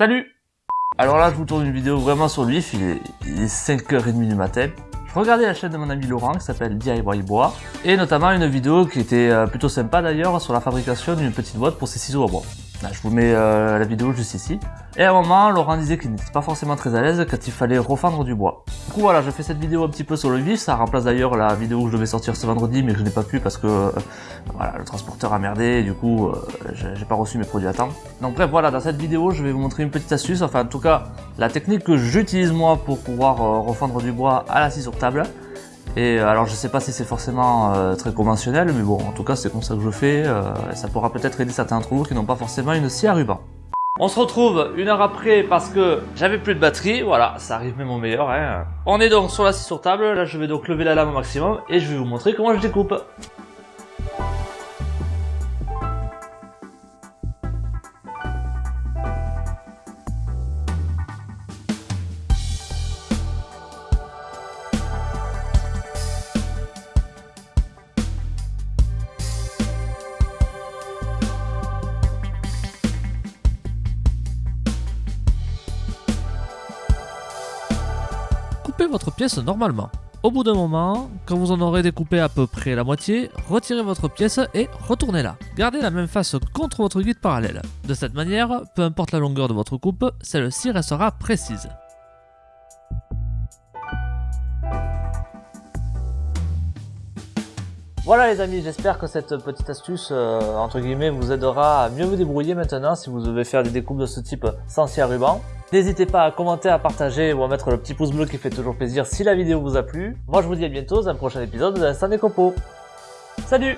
Salut Alors là, je vous tourne une vidéo vraiment sur vif, il est, il est 5h30 du matin. Je regardais la chaîne de mon ami Laurent qui s'appelle DIY Bois et notamment une vidéo qui était euh, plutôt sympa d'ailleurs sur la fabrication d'une petite boîte pour ses ciseaux à bois. Je vous mets euh, la vidéo juste ici. Et à un moment, Laurent disait qu'il n'était pas forcément très à l'aise quand il fallait refendre du bois. Du coup voilà, je fais cette vidéo un petit peu sur le vif, ça remplace d'ailleurs la vidéo que je devais sortir ce vendredi mais je n'ai pas pu parce que euh, voilà, le transporteur a merdé et du coup euh, j'ai pas reçu mes produits à temps. Donc bref voilà, dans cette vidéo je vais vous montrer une petite astuce, enfin en tout cas la technique que j'utilise moi pour pouvoir euh, refendre du bois à la scie sur table. Et euh, alors je sais pas si c'est forcément euh, très conventionnel, mais bon en tout cas c'est comme ça que je fais, euh, et ça pourra peut-être aider certains d'entre vous qui n'ont pas forcément une scie à ruban. On se retrouve une heure après parce que j'avais plus de batterie, voilà, ça arrive même au meilleur. Hein. On est donc sur la scie sur table, là je vais donc lever la lame au maximum et je vais vous montrer comment je découpe. Votre pièce normalement. Au bout d'un moment, quand vous en aurez découpé à peu près la moitié, retirez votre pièce et retournez-la. Gardez la même face contre votre guide parallèle. De cette manière, peu importe la longueur de votre coupe, celle-ci restera précise. Voilà les amis, j'espère que cette petite astuce, euh, entre guillemets, vous aidera à mieux vous débrouiller maintenant si vous devez faire des découpes de ce type sans scie à ruban. N'hésitez pas à commenter, à partager ou à mettre le petit pouce bleu qui fait toujours plaisir si la vidéo vous a plu. Moi je vous dis à bientôt dans un prochain épisode d'Instant Décopo. Salut